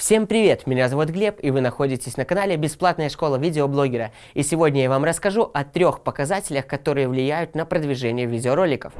Всем привет! Меня зовут Глеб, и вы находитесь на канале Бесплатная школа видеоблогера. И сегодня я вам расскажу о трех показателях, которые влияют на продвижение видеороликов.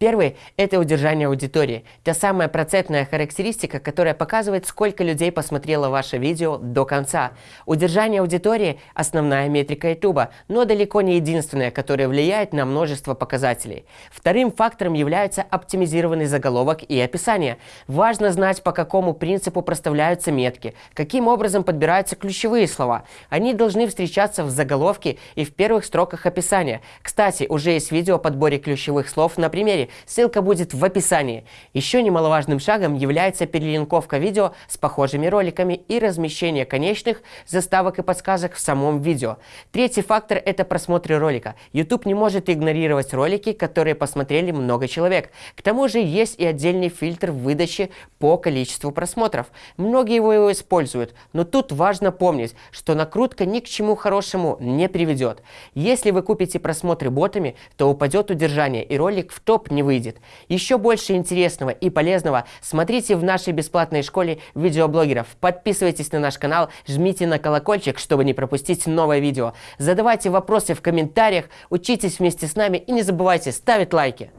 Первый – это удержание аудитории. Та самая процентная характеристика, которая показывает, сколько людей посмотрело ваше видео до конца. Удержание аудитории – основная метрика YouTube, но далеко не единственная, которая влияет на множество показателей. Вторым фактором является оптимизированный заголовок и описание. Важно знать, по какому принципу проставляются метки, каким образом подбираются ключевые слова. Они должны встречаться в заголовке и в первых строках описания. Кстати, уже есть видео о подборе ключевых слов на примере, ссылка будет в описании. Еще немаловажным шагом является перелинковка видео с похожими роликами и размещение конечных заставок и подсказок в самом видео. Третий фактор – это просмотры ролика. YouTube не может игнорировать ролики, которые посмотрели много человек. К тому же есть и отдельный фильтр выдачи по количеству просмотров. Многие его используют, но тут важно помнить, что накрутка ни к чему хорошему не приведет. Если вы купите просмотры ботами, то упадет удержание и ролик в топ не не выйдет. Еще больше интересного и полезного смотрите в нашей бесплатной школе видеоблогеров. Подписывайтесь на наш канал, жмите на колокольчик, чтобы не пропустить новое видео. Задавайте вопросы в комментариях, учитесь вместе с нами и не забывайте ставить лайки.